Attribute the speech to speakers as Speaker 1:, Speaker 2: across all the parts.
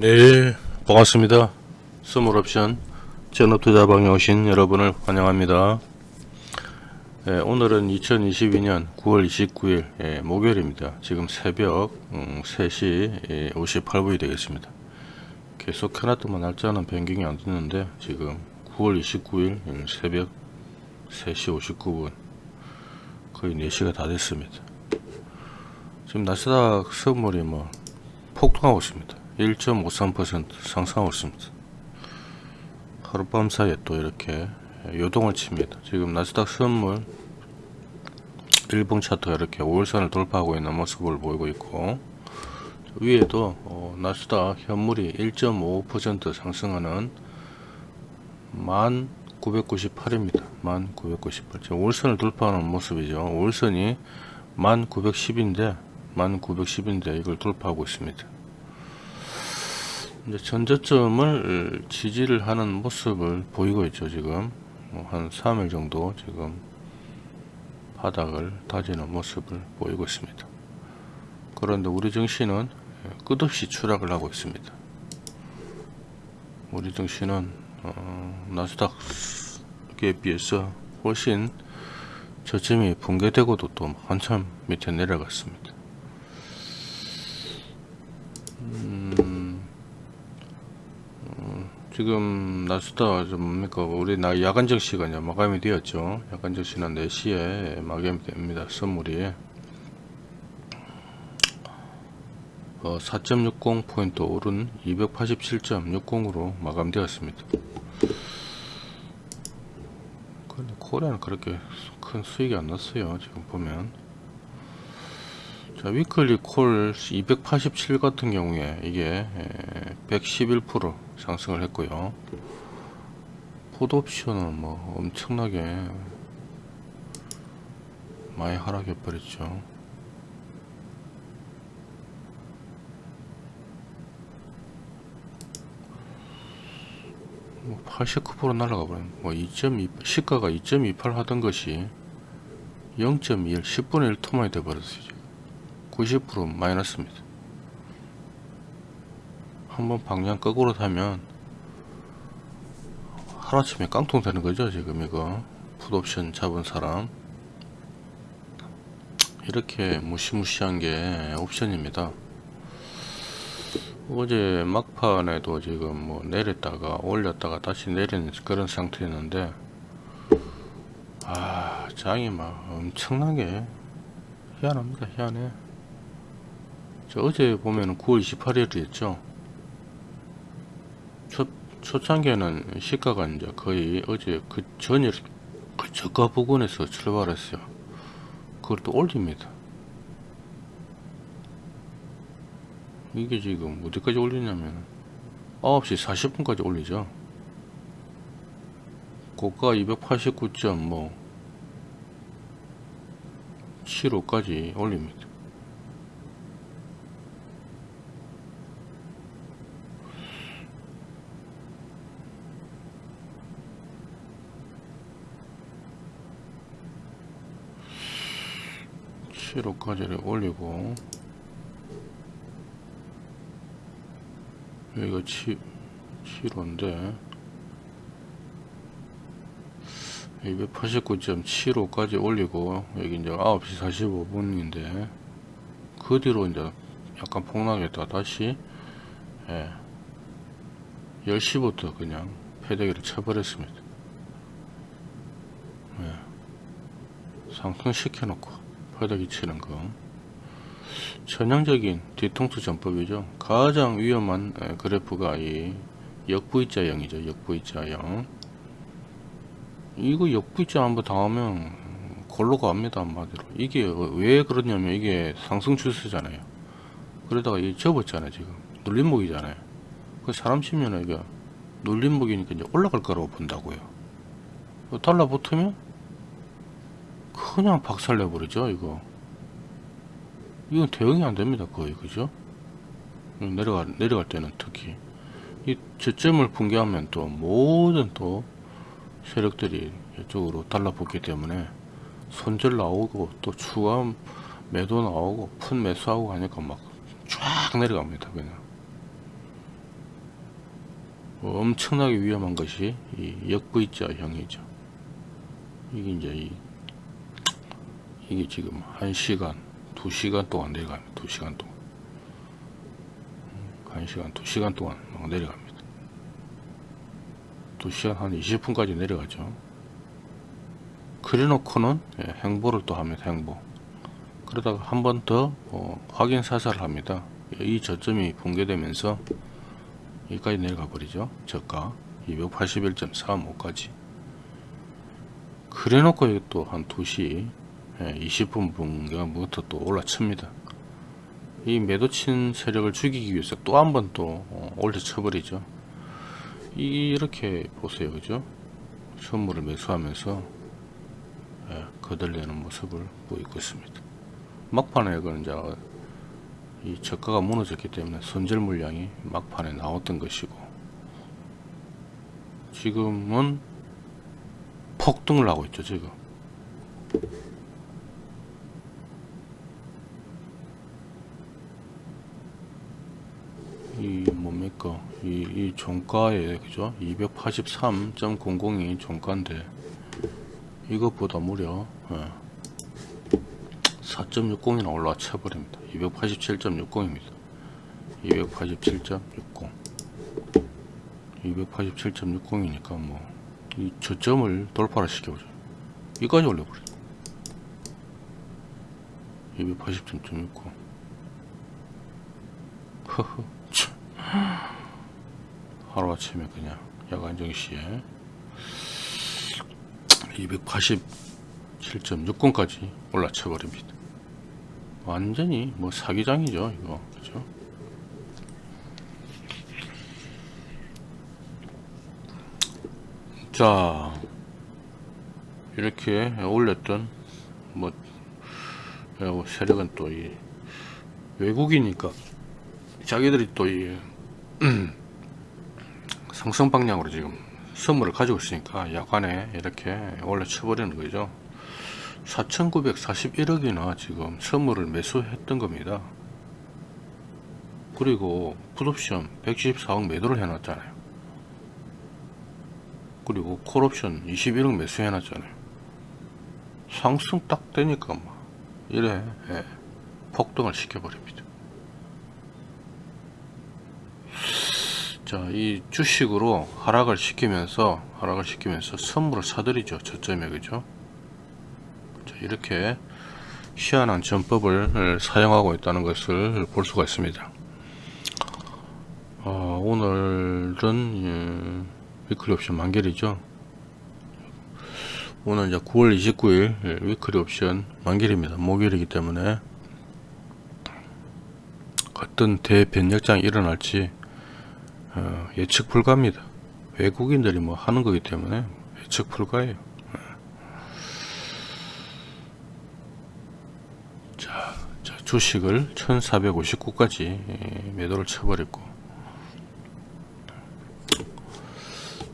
Speaker 1: 네 반갑습니다. 스몰옵션 전업투자방에 오신 여러분을 환영합니다. 예, 오늘은 2022년 9월 29일 예, 목요일입니다. 지금 새벽 음, 3시 예, 58분이 되겠습니다. 계속 켜놨더만 날짜는 변경이 안 됐는데 지금 9월 29일 음, 새벽 3시 59분 거의 4시가 다 됐습니다. 지금 나스닥 선물이 뭐 폭등하고 있습니다 1.53% 상승하고 있습니다. 하룻밤 사이에 또 이렇게 요동을 칩니다. 지금 나스닥 선물 일봉 차트가 이렇게 5일선을 돌파하고 있는 모습을 보이고 있고 위에도 어, 나스닥 현물이 1.5% 상승하는 1998입니다. 1998 지금 5일선을 돌파하는 모습이죠. 5일선이 1910인데 1910인데 이걸 돌파하고 있습니다. 이제 전저점을 지지를 하는 모습을 보이고 있죠 지금. 뭐한 3일 정도 지금 바닥을 다지는 모습을 보이고 있습니다. 그런데 우리 증시는 끝없이 추락을 하고 있습니다. 우리 증시는 어, 나스닥에 비해서 훨씬 저점이 붕괴되고도 또 한참 밑에 내려갔습니다 지금 나스닥 뭡니까? 우리 나 야간 정시가 이제 마감이 되었죠. 야간 정시는 4시에 마감이 됩니다 선물이. 어, 4.60 포인트 오른 287.60으로 마감되었습니다. 코리아는 그렇게 큰 수익이 안 났어요 지금 보면 자 weekly call 287 같은 경우에 이게 111% 상승을 했고요. 풋옵션은 뭐 엄청나게 많이 하락해 버렸죠. 뭐 89% 날라가 버린 뭐2.2 시가가 2.28 하던 것이 0.21 10분의 1 토만이 돼 버렸어요 90% 마이너스입니다. 한번 방향 거꾸로 타면 하루아침에 깡통 되는 거죠 지금 이거. 풋옵션 잡은 사람. 이렇게 무시무시한 게 옵션입니다. 어제 막판에도 지금 뭐 내렸다가 올렸다가 다시 내리는 그런 상태였는데 아 장이 막 엄청나게 희한합니다 희한해. 저 어제 보면은 9월 28일이었죠 첫, 초창기에는 시가가 이제 거의 어제 그 전일 그 저가 부근에서 출발했어요. 그걸 또 올립니다. 이게 지금 어디까지 올리냐면 9시 40분까지 올리죠. 고가 289점 뭐 7호까지 올립니다. 7호까지를 올리고 여기가 7, 7호인데 289.75까지 올리고 여기 이제 9시 45분인데 그 뒤로 이제 약간 폭락했다. 다시 예, 10시부터 그냥 패대기를 쳐버렸습니다. 예, 상승시켜 놓고 바닥이 치는 거. 전형적인 뒤통수 전법이죠. 가장 위험한 그래프가 이 역V자형이죠. 역V자형. 이거 역V자 한번 당하면 골로 갑니다 한마디로. 이게 왜 그러냐면 이게 상승 추세잖아요. 그러다가 이 접었잖아요 지금. 눌림목이잖아요. 그 사람 치면 이게 눌림목이니까 이제 올라갈 거라고 본다고요. 달라붙으면 그냥 박살내 버리죠 이거. 이건 대응이 안 됩니다 거의 그죠? 내려가 내려갈 때는 특히. 이 저점을 붕괴하면 또 모든 또 세력들이 이쪽으로 달라붙기 때문에 손절 나오고 또 추가 매도 나오고 푼 매수하고 하니까 막 쫙 내려갑니다 그냥. 엄청나게 위험한 것이 이 역V자 형이죠. 이게 이제 이, 이게 지금 1시간, 2시간 동안 내려갑니다. 2시간 동안. 1시간, 2시간 동안 내려갑니다. 2시간 한 20분까지 내려가죠. 그래놓고는 예, 행보를 또 합니다. 행보. 그러다가 한 번더 어, 확인 사살을 합니다. 이 저점이 붕괴되면서 여기까지 내려가 버리죠. 저가 281.45까지. 그래놓고 또 한 2시 20분 분경부터 또 올라칩니다. 이 매도친 세력을 죽이기 위해서 또 한 번 또 올려쳐 버리죠. 이렇게 보세요. 그죠? 선물을 매수하면서 예, 거들려는 모습을 보이고 있습니다. 막판에 그건 이제 이 저가가 무너졌기 때문에 손절 물량이 막판에 나왔던 것이고 지금은 폭등을 하고 있죠 지금 이 뭡니까? 이, 이 종가에 그죠? 283.00이 종가인데 이것보다 무려 예, 4.60이나 올라와 쳐버립니다. 287.60입니다. 287.60 287.60이니까 뭐 이 저점을 돌파를 시켜보죠. 이까지 올려버려 280.60 허허. 참. 하루아침에 그냥 야간 정시에 287.60까지 올라쳐 버립니다. 완전히 뭐 사기장이죠 이거. 그죠? 자 이렇게 올렸던 뭐 어, 세력은 또 이 외국이니까 자기들이 또 이 상승 방향으로 지금 선물을 가지고 있으니까 약간에 이렇게 올려쳐버리는 거죠. 4941억이나 지금 선물을 매수했던 겁니다. 그리고 풋옵션 114억 매도를 해놨잖아요. 그리고 콜옵션 21억 매수해 놨잖아요. 상승 딱 되니까 막 이래 예, 폭등을 시켜버립니다 자 이 주식으로 하락을 시키면서 하락을 시키면서 선물을 사들이죠. 저점에 그죠? 자 이렇게 희한한 전법을 사용하고 있다는 것을 볼 수가 있습니다. 어, 오늘은 예, 위클리 옵션 만기이죠. 오늘 이제 9월 29일 예, 위클리 옵션 만기입니다. 목요일이기 때문에 어떤 대변력장이 일어날지 어, 예측 불가입니다. 외국인들이 뭐 하는 거기 때문에 예측 불가예요. 예. 자, 자 주식을 1459까지 예, 매도를 쳐버렸고.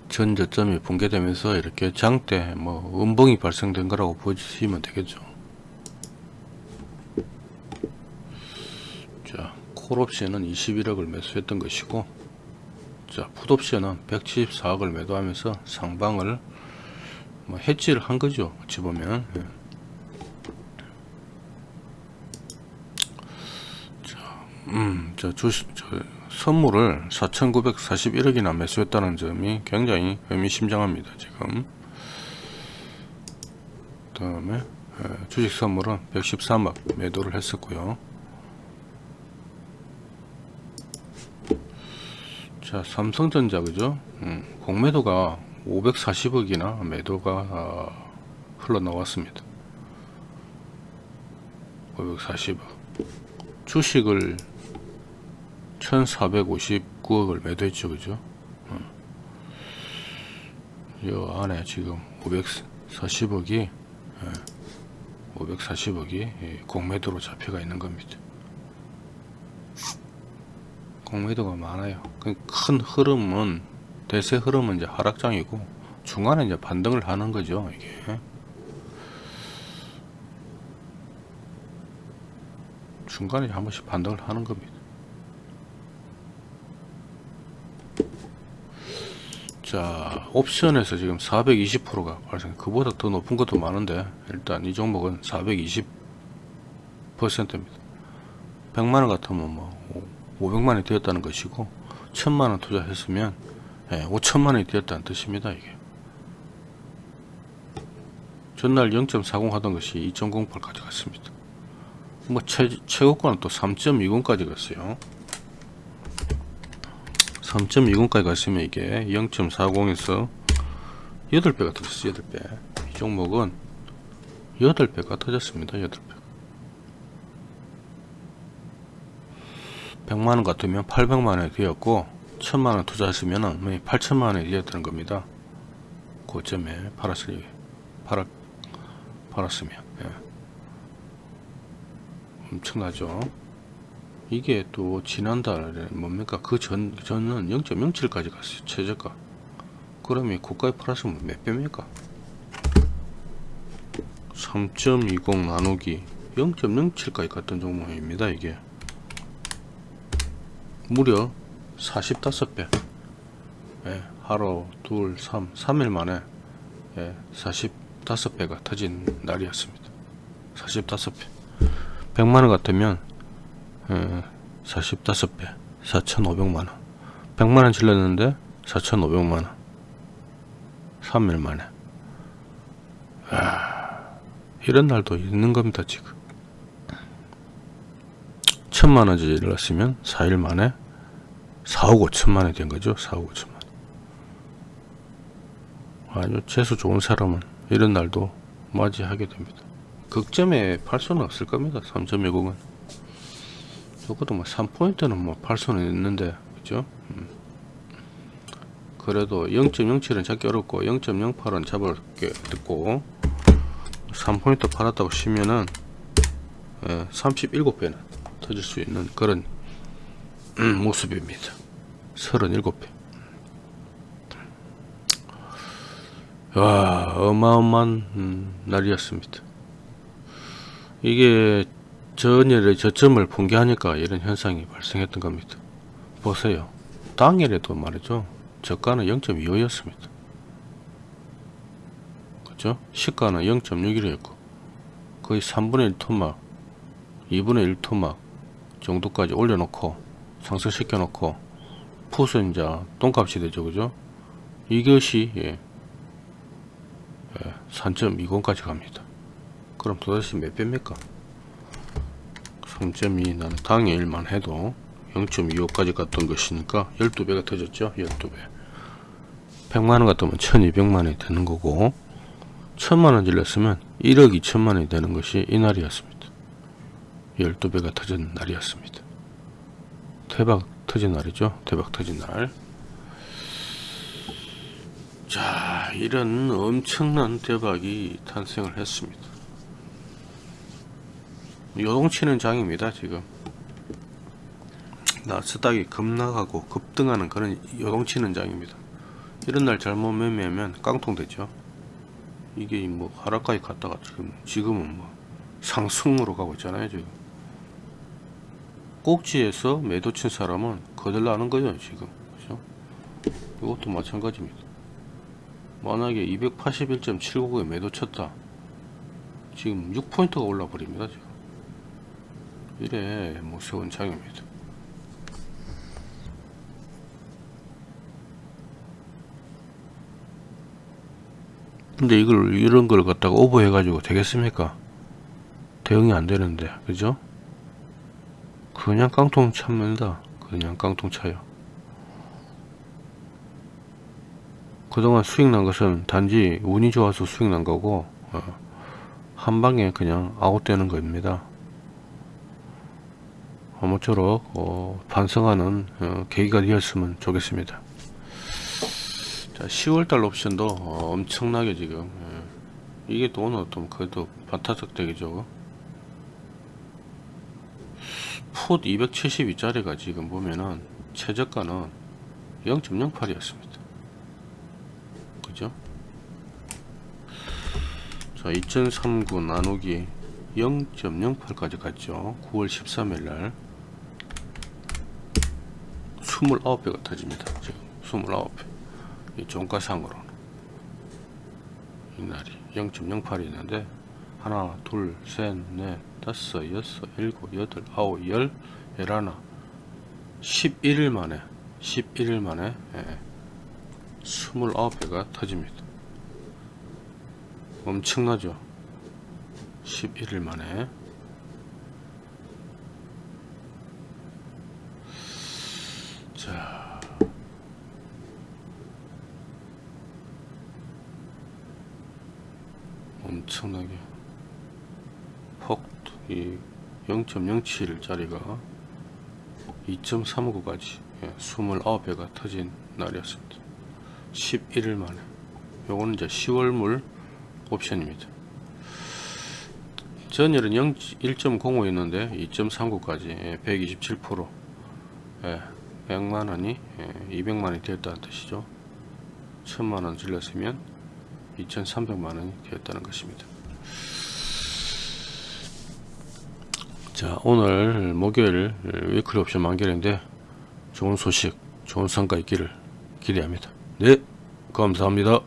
Speaker 1: 전 저점이 붕괴되면서 이렇게 장대 뭐 음봉이 발생된 거라고 보시면 되겠죠. 자 콜옵션은 21억을 매수했던 것이고 자 풋옵션은 174억을 매도하면서 상방을 뭐 해지를 한 거죠 어찌 보면 예. 자, 음, 자 주식 저, 선물을 4,941억이나 매수했다는 점이 굉장히 의미심장합니다. 지금 그 다음에 주식 선물은 113억 매도를 했었고요. 자 삼성전자 그죠? 음, 공매도가 540억이나 매도가 어, 흘러나왔습니다. 540억 주식을 1459억을 매도했죠 그죠 어. 이 안에 지금 540억이 예, 540억이 공매도로 잡혀가 있는 겁니다 공매도가 많아요. 그큰 흐름은 대세 흐름은 이제 하락장이고 중간에 이제 반등을 하는 거죠 이게. 중간에 한 번씩 반등을 하는 겁니다. 자 옵션에서 지금 420%가 발생 그보다 더 높은 것도 많은데 일단 이 종목은 420%입니다. 100만원 같으면 뭐 500만원이 되었다는 것이고 1000만원 투자했으면 예, 5천만원이 되었다는 뜻입니다 이게. 전날 0.40 하던 것이 2.08까지 갔습니다. 뭐 최, 최고가는 또 3.20까지 갔어요. 3.20까지 갔으면 이게 0.40에서 8배가 터졌어요 8배. 이 종목은 8배가 터졌습니다 8배 100만원 같으면 800만원이 되었고 1000만원 투자했으면 8천만원이 되었다는 겁니다. 고점에 팔았을 팔았, 팔았으면. 예. 엄청나죠. 이게 또 지난달에 뭡니까? 그 전 전은 0.07까지 갔어요 최저가. 그러면 고가에 팔았으면 몇 배입니까? 3.20 나누기 0.07까지 갔던 종목입니다 이게 무려 45배. 예, 하루 둘, 삼, 3일 만에 예, 45배가 터진 날이었습니다. 45배. 100만원 같으면 예, 45배 4,500만원. 100만원 질렀는데 4,500만원. 3일 만에. 아, 이런 날도 있는 겁니다 지금. 천만원 질렀으면 4일 만에 4억 5천만 원이 된 거죠? 4억 5천만. 아주 재수 좋은 사람은 이런 날도 맞이하게 됩니다. 극점에 팔 수는 없을 겁니다 3.20은. 적어도 뭐 3포인트는 뭐팔 수는 있는데 그죠? 음. 그래도 0.07은 잡기 어렵고 0.08은 잡을 게 듣고 3포인트 팔았다고 치면은 예, 37배는 터질 수 있는 그런 음, 모습입니다. 37배 와 어마어마한 음, 날이었습니다. 이게 전일에 저점을 붕괴하니까 이런 현상이 발생했던 겁니다. 보세요. 당일에도 말이죠. 저가는 0.25였습니다. 그죠? 시가는 0.61이었고 거의 3분의 1 토막 2분의 1 토막 정도까지 올려놓고 상승시켜 놓고 푸스 이제 똥값이 되죠 그죠? 이것이 예, 예, 3.20까지 갑니다. 그럼 도대체 몇 배입니까? 3.2 나는 당일만 해도 0.25까지 갔던 것이니까 12배가 터졌죠 12배. 100만원 같으면 1200만원이 되는 거고 1000만원 질렀으면 1억 2천만원이 되는 것이 이날이었습니다. 12배가 터진 날이었습니다 대박 터진 날이죠 대박 터진 날 자, 이런 엄청난 대박이 탄생을 했습니다. 요동치는 장입니다, 지금. 나스닥이 급락하고 급등하는 그런 요동치는 장입니다. 이런 날 잘못 매매하면 깡통 되죠. 이게 뭐 하락까지 갔다가 지금, 지금은 뭐 상승으로 가고 있잖아요, 지금. 꼭지에서 매도 친 사람은 거들나는 거죠, 지금. 그죠? 이것도 마찬가지입니다. 만약에 281.79에 매도 쳤다 지금 6포인트가 올라 버립니다 지금 이래 무서운 장입니다 근데 이걸 이런 걸 갖다가 오버해 가지고 되겠습니까 대응이 안 되는데 그죠 그냥 깡통 찹니다 그냥 깡통 차요 그동안 수익 난 것은 단지 운이 좋아서 수익 난 거고 어, 한 방에 그냥 아웃되는 겁니다. 아무쪼록 어, 반성하는 어, 계기가 되었으면 좋겠습니다. 자, 10월달 옵션도 어, 엄청나게 지금 예. 이게 또 오늘 또 그래도 반타석 되기죠. 풋 272짜리가 지금 보면은 최저가는 0.08이었습니다. 그죠? 자, 2039 나누기 0.08까지 갔죠. 9월 13일 날 29배가 터집니다. 지금 29배. 이 종가상으로는 이 날이 0.08이 있는데 하나 둘셋넷 다섯 여섯 일곱 여덟 아홉 열 열하나 11일 만에 11일 만에 예, 29배가 터집니다. 엄청나죠? 11일 만에. 자. 엄청나게. 폭 이 0.07짜리가 2.39까지 예, 29배가 터진 날이었습니다. 11일 만에. 요거는 이제 10월물 옵션입니다. 전일은 0, 1.05였는데 2.39까지 127% 예, 100만원이 200만원이 되었다는 뜻이죠. 1000만원 질렀으면 2300만원이 되었다는 것입니다 자 오늘 목요일 위클리 옵션 만결인데 좋은 소식 좋은 성과 있기를 기대합니다. 네 감사합니다